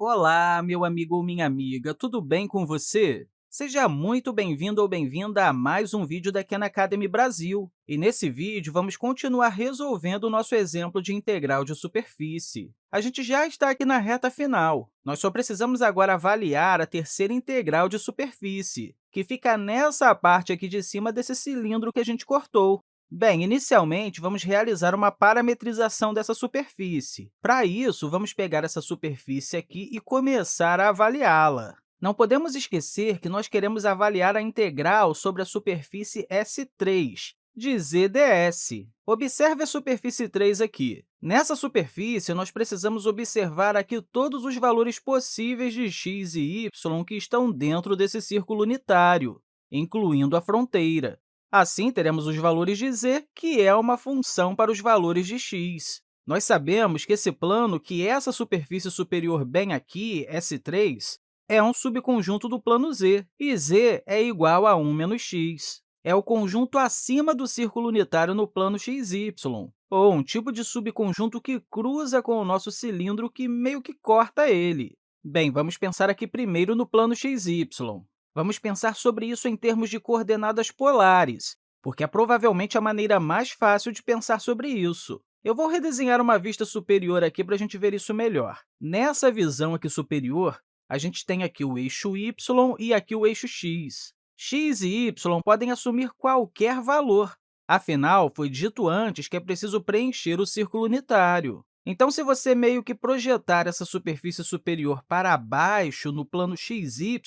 Olá, meu amigo ou minha amiga, tudo bem com você? Seja muito bem-vindo ou bem-vinda a mais um vídeo da Khan Academy Brasil. E nesse vídeo, vamos continuar resolvendo o nosso exemplo de integral de superfície. A gente já está aqui na reta final. Nós só precisamos agora avaliar a terceira integral de superfície, que fica nessa parte aqui de cima desse cilindro que a gente cortou. Bem, inicialmente, vamos realizar uma parametrização dessa superfície. Para isso, vamos pegar essa superfície aqui e começar a avaliá-la. Não podemos esquecer que nós queremos avaliar a integral sobre a superfície S3, de ZDS. Observe a superfície 3 aqui. Nessa superfície, nós precisamos observar aqui todos os valores possíveis de x e y que estão dentro desse círculo unitário, incluindo a fronteira. Assim, teremos os valores de z, que é uma função para os valores de x. Nós sabemos que esse plano, que essa superfície superior bem aqui, S3, é um subconjunto do plano z, e z é igual a 1 menos x. É o conjunto acima do círculo unitário no plano xy, ou um tipo de subconjunto que cruza com o nosso cilindro que meio que corta ele. Bem, vamos pensar aqui primeiro no plano xy. Vamos pensar sobre isso em termos de coordenadas polares, porque é provavelmente a maneira mais fácil de pensar sobre isso. Eu vou redesenhar uma vista superior aqui para a gente ver isso melhor. Nessa visão aqui superior, a gente tem aqui o eixo y e aqui o eixo x. x e y podem assumir qualquer valor. Afinal, foi dito antes que é preciso preencher o círculo unitário. Então, se você meio que projetar essa superfície superior para baixo no plano xy,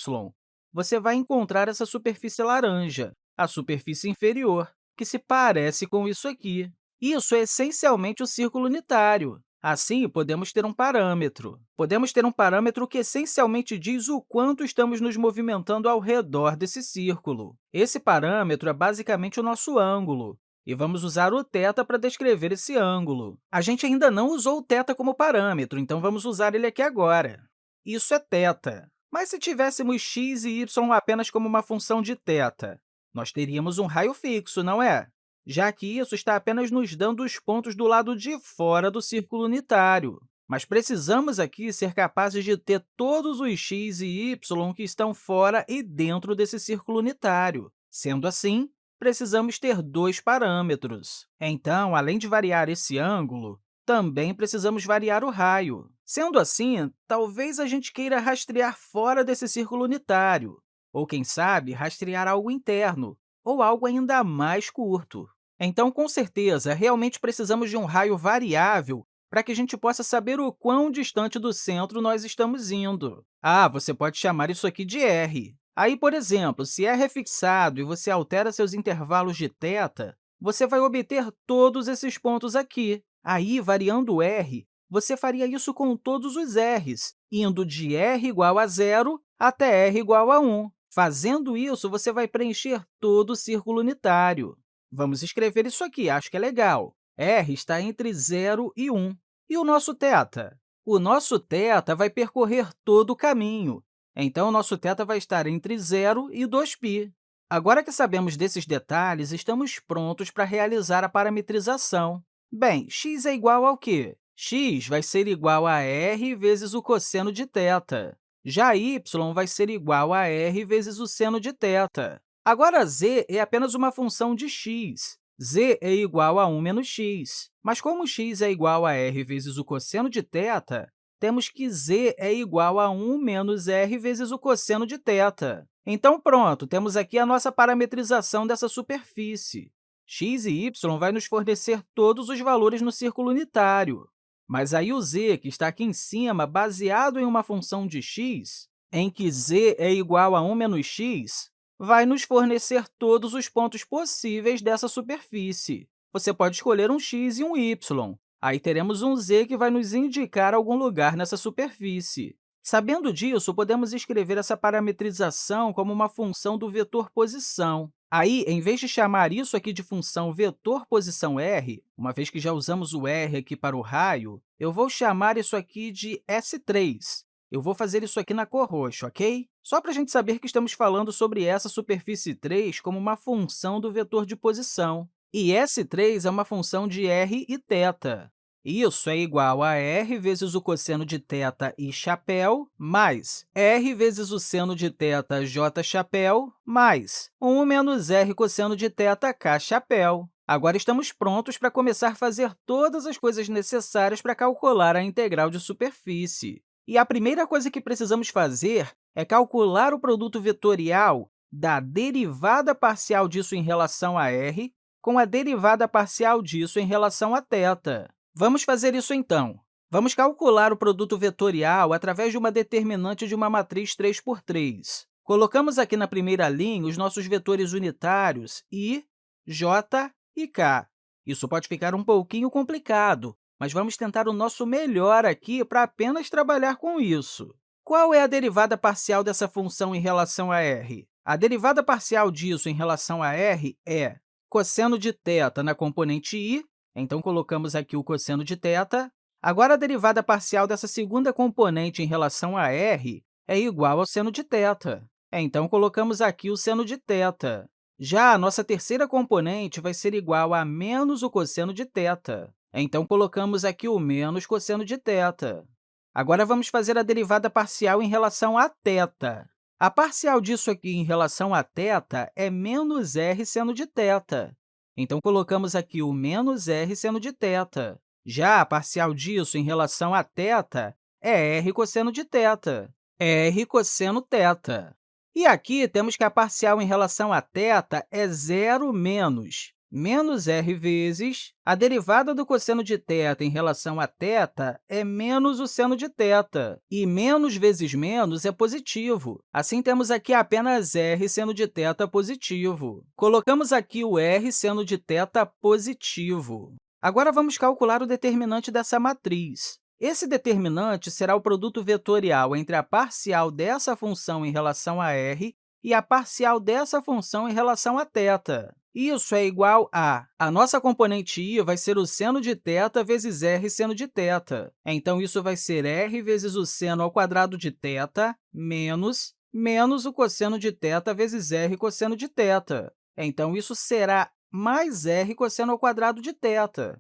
você vai encontrar essa superfície laranja, a superfície inferior, que se parece com isso aqui. Isso é essencialmente o círculo unitário. Assim, podemos ter um parâmetro. Podemos ter um parâmetro que essencialmente diz o quanto estamos nos movimentando ao redor desse círculo. Esse parâmetro é basicamente o nosso ângulo, e vamos usar o θ para descrever esse ângulo. A gente ainda não usou o θ como parâmetro, então vamos usar ele aqui agora. Isso é θ. Mas se tivéssemos x e y apenas como uma função de θ, nós teríamos um raio fixo, não é? Já que isso está apenas nos dando os pontos do lado de fora do círculo unitário. Mas precisamos aqui ser capazes de ter todos os x e y que estão fora e dentro desse círculo unitário. Sendo assim, precisamos ter dois parâmetros. Então, além de variar esse ângulo, também precisamos variar o raio. Sendo assim, talvez a gente queira rastrear fora desse círculo unitário, ou, quem sabe, rastrear algo interno, ou algo ainda mais curto. Então, com certeza, realmente precisamos de um raio variável para que a gente possa saber o quão distante do centro nós estamos indo. Ah, você pode chamar isso aqui de r. Aí, por exemplo, se r é fixado e você altera seus intervalos de θ, você vai obter todos esses pontos aqui. Aí, variando r, você faria isso com todos os r's, indo de r igual a zero até r igual a 1. Fazendo isso, você vai preencher todo o círculo unitário. Vamos escrever isso aqui, acho que é legal. r está entre 0 e 1. E o nosso θ? O nosso θ vai percorrer todo o caminho, então o nosso θ vai estar entre 0 e 2π. Agora que sabemos desses detalhes, estamos prontos para realizar a parametrização. Bem, x é igual ao quê? x vai ser igual a r vezes o cosseno de θ. Já y vai ser igual a r vezes o seno de θ. Agora, z é apenas uma função de x. z é igual a 1 menos x. Mas como x é igual a r vezes o cosseno de θ, temos que z é igual a 1 menos r vezes o cosseno de θ. Então, pronto, temos aqui a nossa parametrização dessa superfície. x e y vai nos fornecer todos os valores no círculo unitário. Mas aí o z, que está aqui em cima, baseado em uma função de x, em que z é igual a 1 menos x, vai nos fornecer todos os pontos possíveis dessa superfície. Você pode escolher um x e um y. Aí teremos um z que vai nos indicar algum lugar nessa superfície. Sabendo disso, podemos escrever essa parametrização como uma função do vetor posição. Aí, em vez de chamar isso aqui de função vetor posição r, uma vez que já usamos o r aqui para o raio, eu vou chamar isso aqui de S3. Eu vou fazer isso aqui na cor roxa, ok? Só para a gente saber que estamos falando sobre essa superfície 3 como uma função do vetor de posição. E S3 é uma função de r e θ. Isso é igual a r vezes o cosseno de θ i chapéu, mais r vezes o seno de θ j chapéu, mais 1 menos r cosseno de θ k chapéu. Agora, estamos prontos para começar a fazer todas as coisas necessárias para calcular a integral de superfície. E a primeira coisa que precisamos fazer é calcular o produto vetorial da derivada parcial disso em relação a r com a derivada parcial disso em relação a θ. Vamos fazer isso, então. Vamos calcular o produto vetorial através de uma determinante de uma matriz 3 por 3. Colocamos aqui na primeira linha os nossos vetores unitários i, j e k. Isso pode ficar um pouquinho complicado, mas vamos tentar o nosso melhor aqui para apenas trabalhar com isso. Qual é a derivada parcial dessa função em relação a r? A derivada parcial disso em relação a r é cosseno de θ na componente i então, colocamos aqui o cosseno de θ. Agora, a derivada parcial dessa segunda componente em relação a r é igual ao seno de θ. Então, colocamos aqui o seno de θ. Já a nossa terceira componente vai ser igual a menos o cosseno de θ. Então, colocamos aqui o menos cosseno de θ. Agora, vamos fazer a derivada parcial em relação a θ. A parcial disso aqui em relação a θ é menos r seno de θ. Então, colocamos aqui o menos r seno de θ. Já a parcial disso em relação a θ é r cosseno de θ, r cosseno θ. E aqui temos que a parcial em relação a θ é zero menos menos r vezes a derivada do cosseno de θ em relação a θ é menos o seno de θ, e menos vezes menos é positivo. Assim, temos aqui apenas r seno de θ positivo. Colocamos aqui o r seno de θ positivo. Agora, vamos calcular o determinante dessa matriz. Esse determinante será o produto vetorial entre a parcial dessa função em relação a r e a parcial dessa função em relação a θ. Isso é igual a... A nossa componente i vai ser o seno de θ vezes r seno de θ. Então, isso vai ser r vezes o seno ao quadrado de θ menos, menos o cosseno de θ vezes r cosseno de θ. Então, isso será mais r cosseno ao quadrado de θ.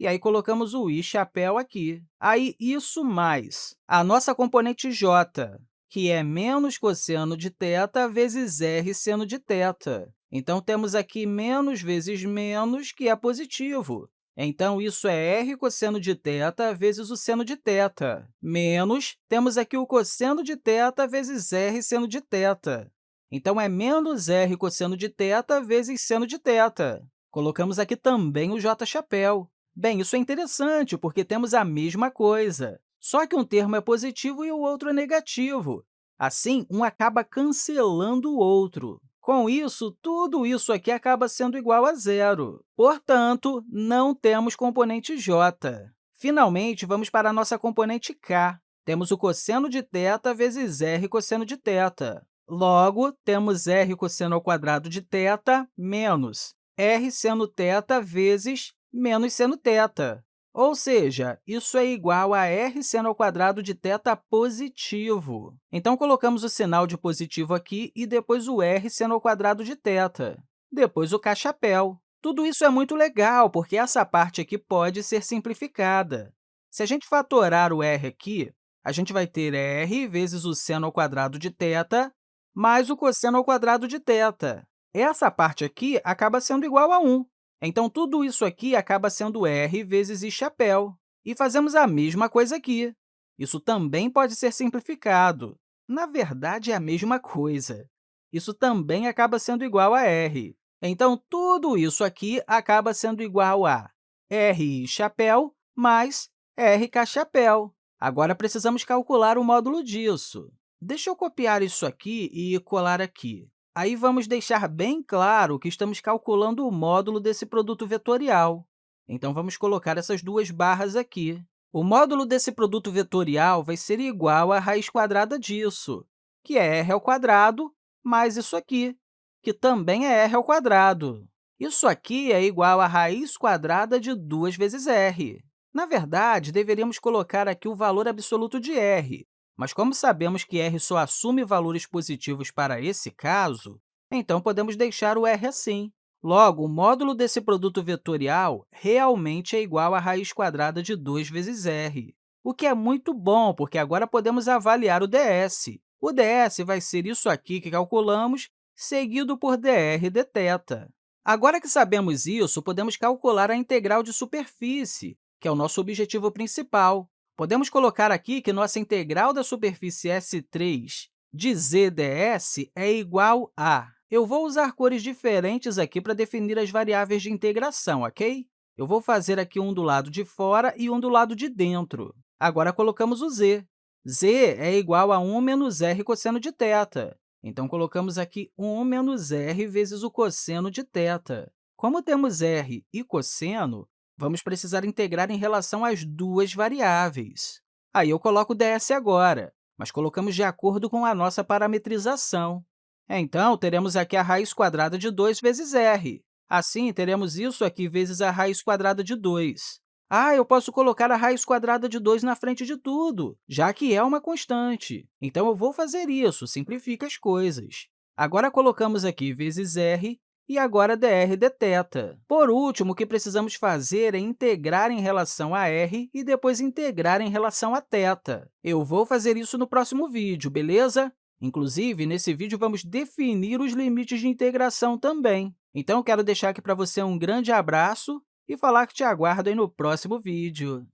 E aí, colocamos o i chapéu aqui. Aí, isso mais a nossa componente j, que é menos cosseno de θ vezes r seno de θ. Então, temos aqui menos vezes menos, que é positivo. Então, isso é r cosseno de θ vezes o seno de θ, menos, temos aqui o cosseno de θ vezes r seno de θ. Então, é menos r cosseno de θ vezes seno de θ. Colocamos aqui também o j chapéu. Bem, isso é interessante, porque temos a mesma coisa, só que um termo é positivo e o outro é negativo. Assim, um acaba cancelando o outro. Com isso, tudo isso aqui acaba sendo igual a zero. Portanto, não temos componente j. Finalmente, vamos para a nossa componente k. Temos o cosseno de θ vezes r cosseno de θ. Logo, temos r cosseno ao quadrado de θ menos r seno θ vezes menos seno θ. Ou seja, isso é igual a r seno ao quadrado de θ positivo. Então, colocamos o sinal de positivo aqui e depois o r seno ao quadrado de θ. Depois, o k chapéu. Tudo isso é muito legal, porque essa parte aqui pode ser simplificada. Se a gente fatorar o r aqui, a gente vai ter r vezes o seno ao quadrado de θ mais o cosseno ao quadrado de θ. Essa parte aqui acaba sendo igual a 1. Então, tudo isso aqui acaba sendo r vezes i chapéu. E fazemos a mesma coisa aqui. Isso também pode ser simplificado. Na verdade, é a mesma coisa. Isso também acaba sendo igual a r. Então, tudo isso aqui acaba sendo igual a r chapéu mais rk chapéu. Agora, precisamos calcular o módulo disso. Deixa eu copiar isso aqui e colar aqui. Aí, vamos deixar bem claro que estamos calculando o módulo desse produto vetorial. Então, vamos colocar essas duas barras aqui. O módulo desse produto vetorial vai ser igual à raiz quadrada disso, que é r ao quadrado mais isso aqui, que também é r ao quadrado. Isso aqui é igual à raiz quadrada de 2 vezes r. Na verdade, deveríamos colocar aqui o valor absoluto de r, mas como sabemos que r só assume valores positivos para esse caso, então podemos deixar o r assim. Logo, o módulo desse produto vetorial realmente é igual à raiz quadrada de 2 vezes r, o que é muito bom, porque agora podemos avaliar o ds. O ds vai ser isso aqui que calculamos, seguido por dr dθ. Agora que sabemos isso, podemos calcular a integral de superfície, que é o nosso objetivo principal. Podemos colocar aqui que nossa integral da superfície S3 de z ds é igual a eu vou usar cores diferentes aqui para definir as variáveis de integração, ok? Eu vou fazer aqui um do lado de fora e um do lado de dentro. Agora, colocamos o z. z é igual a 1 menos r cosseno de θ. Então, colocamos aqui 1 menos r vezes o cosseno de θ. Como temos r e cosseno, vamos precisar integrar em relação às duas variáveis. Aí, eu coloco ds agora, mas colocamos de acordo com a nossa parametrização. Então, teremos aqui a raiz quadrada de 2 vezes r. Assim, teremos isso aqui vezes a raiz quadrada de 2. Ah, eu posso colocar a raiz quadrada de 2 na frente de tudo, já que é uma constante. Então, eu vou fazer isso, simplifica as coisas. Agora, colocamos aqui vezes r e agora dr dθ. Por último, o que precisamos fazer é integrar em relação a r e depois integrar em relação a θ. Eu vou fazer isso no próximo vídeo, beleza? Inclusive, nesse vídeo, vamos definir os limites de integração também. Então, quero deixar aqui para você um grande abraço e falar que te aguardo no próximo vídeo.